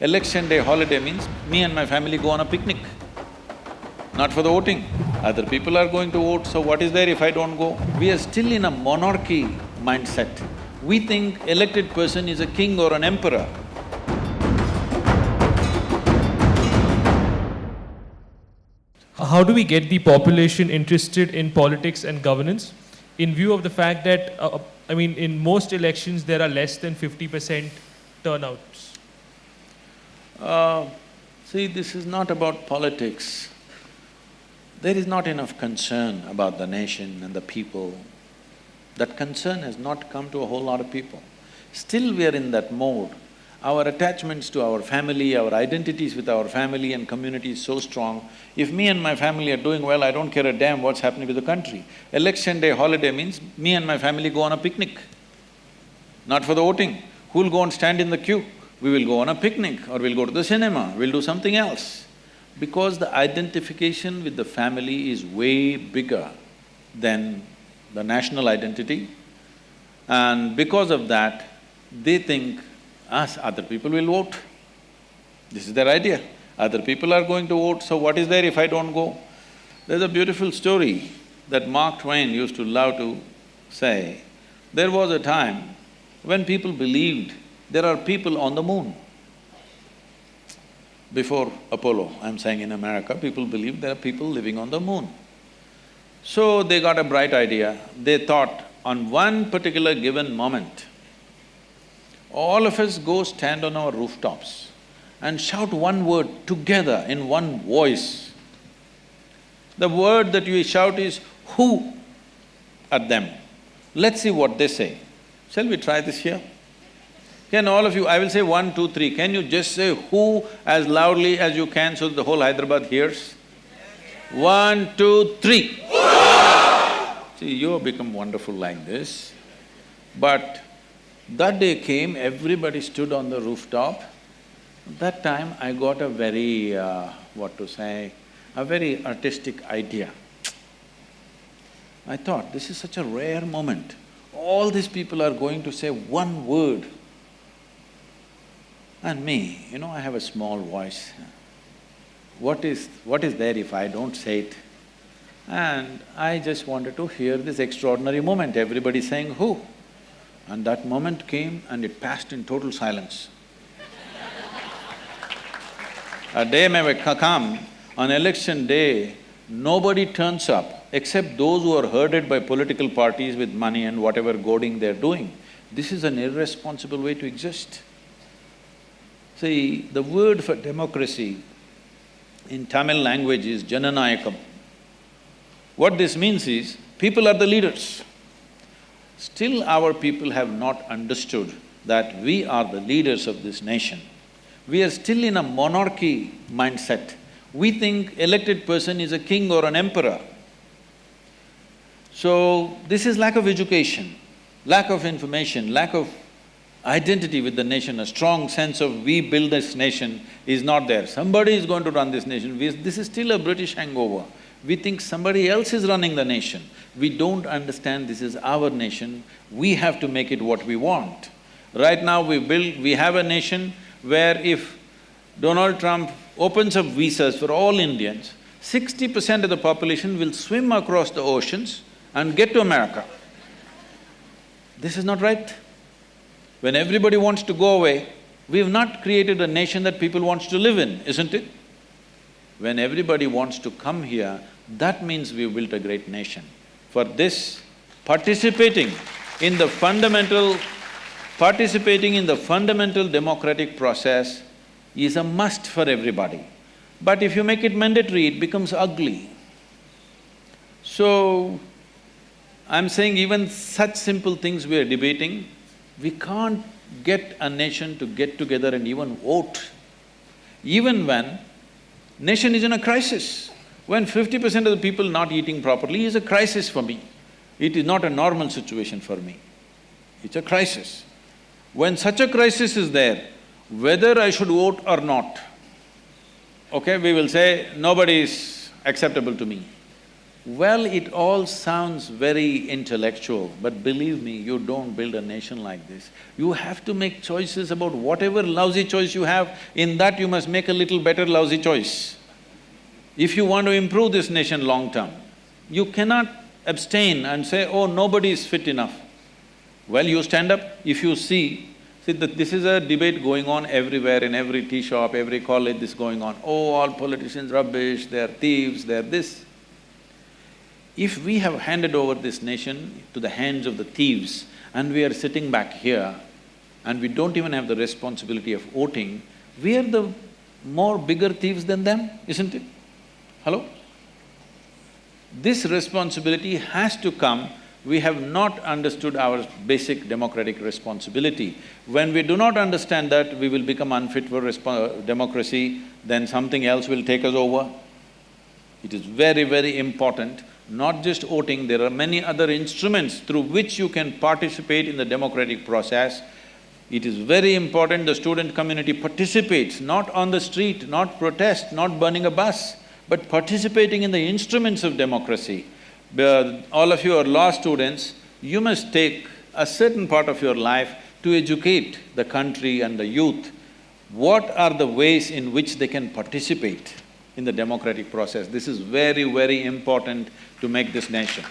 Election day holiday means me and my family go on a picnic, not for the voting. Other people are going to vote, so what is there if I don't go? We are still in a monarchy mindset. We think elected person is a king or an emperor. How do we get the population interested in politics and governance in view of the fact that, uh, I mean, in most elections, there are less than 50% turnouts? Uh, see, this is not about politics. There is not enough concern about the nation and the people. That concern has not come to a whole lot of people. Still we are in that mode. Our attachments to our family, our identities with our family and community is so strong. If me and my family are doing well, I don't care a damn what's happening to the country. Election day holiday means me and my family go on a picnic, not for the voting. Who'll go and stand in the queue? We will go on a picnic or we'll go to the cinema, we'll do something else. Because the identification with the family is way bigger than the national identity. And because of that, they think us, other people will vote. This is their idea. Other people are going to vote, so what is there if I don't go? There's a beautiful story that Mark Twain used to love to say. There was a time when people believed there are people on the moon. Before Apollo, I'm saying in America, people believed there are people living on the moon. So they got a bright idea, they thought on one particular given moment, all of us go stand on our rooftops and shout one word together in one voice. The word that you shout is who at them. Let's see what they say. Shall we try this here? Can all of you, I will say one, two, three, can you just say who as loudly as you can so the whole Hyderabad hears? One, two, three. See, you have become wonderful like this, but that day came, everybody stood on the rooftop. That time I got a very, uh, what to say, a very artistic idea. I thought, this is such a rare moment. All these people are going to say one word. And me, you know, I have a small voice. What is… what is there if I don't say it? And I just wanted to hear this extraordinary moment, everybody saying who. And that moment came and it passed in total silence. a day may come, on election day, nobody turns up except those who are herded by political parties with money and whatever goading they're doing. This is an irresponsible way to exist. See, the word for democracy in Tamil language is Jananayakam. What this means is, people are the leaders. Still our people have not understood that we are the leaders of this nation. We are still in a monarchy mindset. We think elected person is a king or an emperor. So, this is lack of education, lack of information, lack of identity with the nation, a strong sense of we build this nation is not there. Somebody is going to run this nation, we, this is still a British hangover. We think somebody else is running the nation. We don't understand this is our nation, we have to make it what we want. Right now we build… we have a nation where if Donald Trump opens up visas for all Indians, sixty percent of the population will swim across the oceans and get to America. This is not right. When everybody wants to go away, we've not created a nation that people wants to live in, isn't it? When everybody wants to come here, that means we've built a great nation. For this, participating in the fundamental… participating in the fundamental democratic process is a must for everybody. But if you make it mandatory, it becomes ugly. So, I'm saying even such simple things we are debating, we can't get a nation to get together and even vote. Even when nation is in a crisis, when fifty percent of the people not eating properly is a crisis for me. It is not a normal situation for me. It's a crisis. When such a crisis is there, whether I should vote or not, okay, we will say nobody is acceptable to me. Well, it all sounds very intellectual, but believe me, you don't build a nation like this. You have to make choices about whatever lousy choice you have, in that you must make a little better lousy choice. If you want to improve this nation long term, you cannot abstain and say, oh, nobody is fit enough. Well, you stand up, if you see, see that this is a debate going on everywhere, in every tea shop, every college, this going on. Oh, all politicians rubbish, they're thieves, they're this. If we have handed over this nation to the hands of the thieves and we are sitting back here and we don't even have the responsibility of voting, we are the more bigger thieves than them, isn't it? Hello? This responsibility has to come, we have not understood our basic democratic responsibility. When we do not understand that, we will become unfit for democracy, then something else will take us over. It is very, very important not just voting, there are many other instruments through which you can participate in the democratic process. It is very important the student community participates, not on the street, not protest, not burning a bus, but participating in the instruments of democracy. All of you are law students, you must take a certain part of your life to educate the country and the youth. What are the ways in which they can participate? In the democratic process. This is very, very important to make this nation.